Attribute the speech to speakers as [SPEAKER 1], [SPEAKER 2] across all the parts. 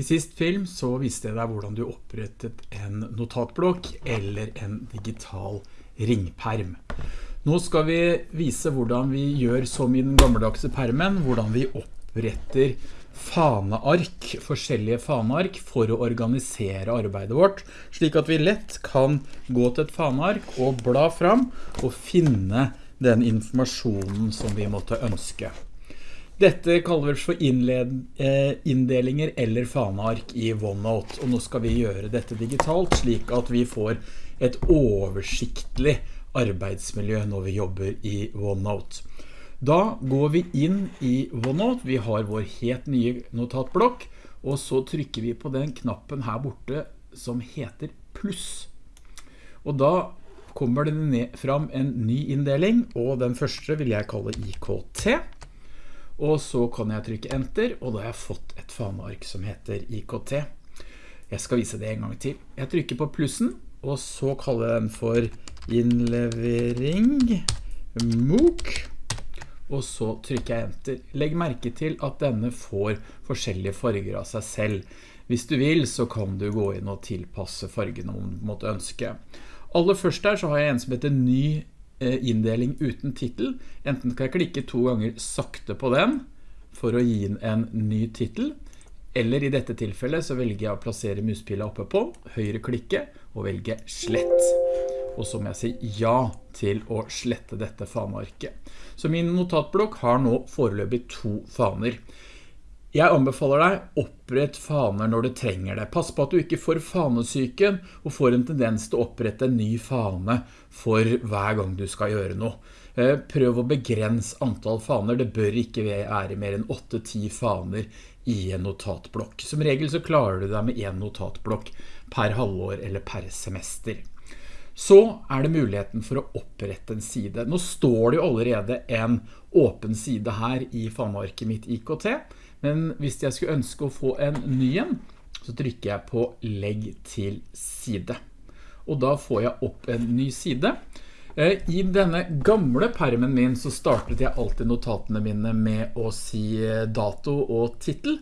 [SPEAKER 1] I sist film så viste jeg deg hvordan du opprettet en notatblokk eller en digital ringperm. Nå skal vi vise hvordan vi gjør som i den gammeldagse permen, hvordan vi oppretter faneark, forskjellige faneark for å organisere arbeidet vårt, slik at vi lett kan gå til et faneark og bla fram og finne den informasjonen som vi måtte ønske. Dette kaller vi for eh, inndelinger eller faneark i OneNote, og nå skal vi gjøre dette digitalt slik at vi får et oversiktlig arbeidsmiljø når vi jobber i OneNote. Da går vi inn i OneNote, vi har vår helt nye notatblokk, og så trykker vi på den knappen her borte som heter pluss. Og da kommer det ned fram en ny inndeling, og den første vil jeg kalle IKT. Og så kan jeg trykke enter, og da har jeg fått et faneark som heter IKT. Jeg skal vise det en gang til. Jeg trykker på plussen, og så kaller jeg den for innlevering MOOC. Og så trykker jeg enter. Legg merke til at denne får forskjellige farger av seg selv. Hvis du vil, så kan du gå inn og tilpasse fargene om du måtte ønske. Aller først her så har jeg en som heter ny inndeling uten titel. Enten skal jeg klikke to ganger sakte på den for å gi den en ny titel, eller i dette tilfellet så velger jeg å plassere muspila oppe på, høyre klikke og velge slett. Og så må jeg si ja til å slette dette fanearket. Så min notatblokk har nå foreløpig to faner. Jeg anbefaler deg opprett faner når du trenger det. Pass på at du ikke får fanesyken og får en tendens til å opprette en ny fane for hver gang du skal gjøre noe. Eh, prøv å begrense antall faner. Det bør ikke være mer enn 8-10 faner i en notatblokk. Som regel så klarer du deg med en notatblokk per halvår eller per semester. Så er det muligheten for å opprette en side. Nå står det jo allerede en åpen side her i fanearket mitt IKT, men hvis jeg skulle ønske å få en ny en, så trykker jeg på legg til side. Og da får jeg opp en ny side. Eh, I denne gamle permen min så startet jeg alltid notatene mine med å si eh, dato og titel.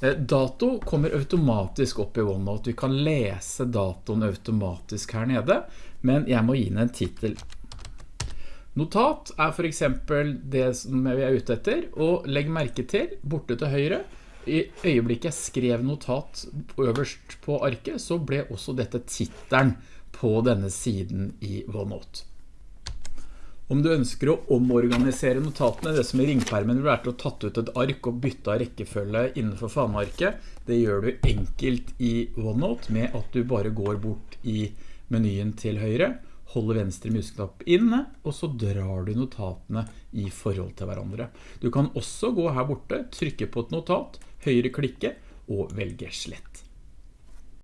[SPEAKER 1] Eh, dato kommer automatisk opp i OneNote. Vi kan lese datoen automatisk her nede, men jeg må gi den en titel. Notat er for eksempel det som vi er ute etter, og legg merke til, borte til høyre, i øyeblikket jeg skrev notat øverst på arket, så ble også dette titteren på denne siden i OneNote. Om du ønsker å omorganisere notatene, det som i ringpermen vil være til å tatt ut et ark og bytte av rekkefølge innenfor fanearket, det gjør du enkelt i OneNote med at du bare går bort i menyen til høyre, holder venstre musknapp inne, og så drar du notatene i forhold til hverandre. Du kan også gå her borte, trykke på et notat, høyre klikke og velge slett.